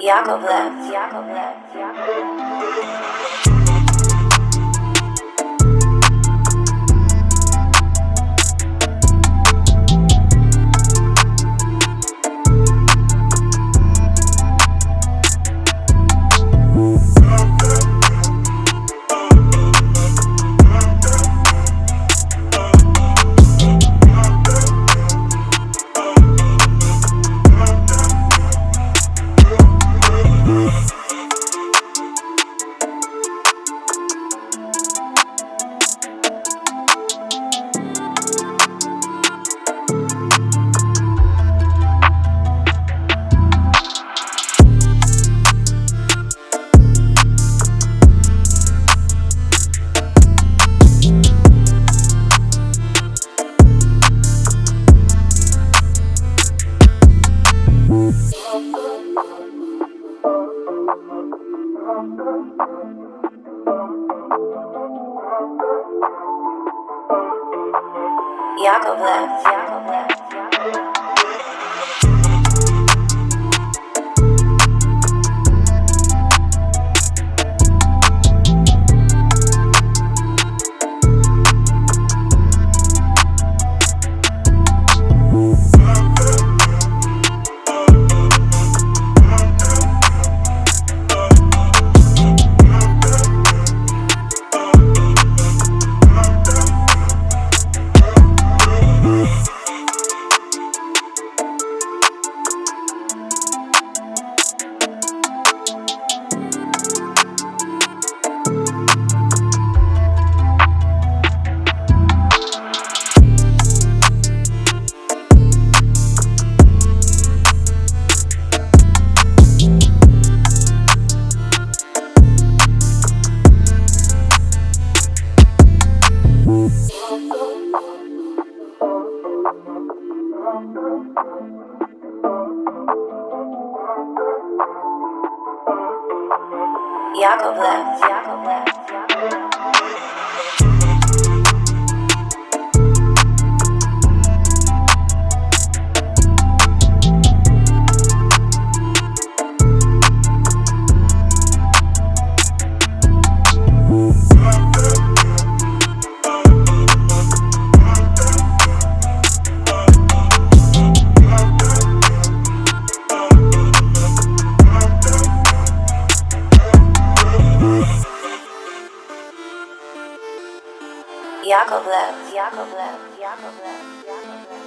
Yakovlev, Yakovlev, Yakovlev. Yakovlev, Yakovlev, Yakovlev. Yakovlev, Yakovlev, Yakovlev. Yakovlev, Yakovlev, Yakovlev.